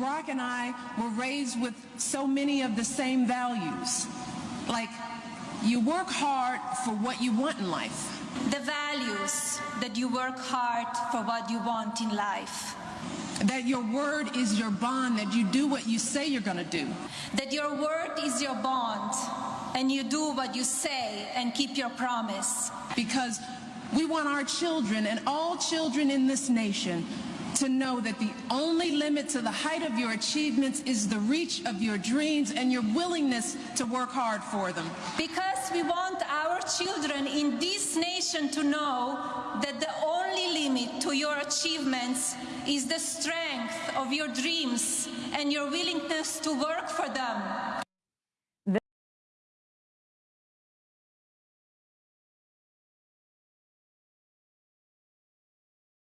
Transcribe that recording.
Barack and I were raised with so many of the same values. Like, you work hard for what you want in life. The values that you work hard for what you want in life. That your word is your bond, that you do what you say you're going to do. That your word is your bond and you do what you say and keep your promise. Because we want our children and all children in this nation to know that the only limit to the height of your achievements is the reach of your dreams and your willingness to work hard for them. Because we want our children in this nation to know that the only limit to your achievements is the strength of your dreams and your willingness to work for them.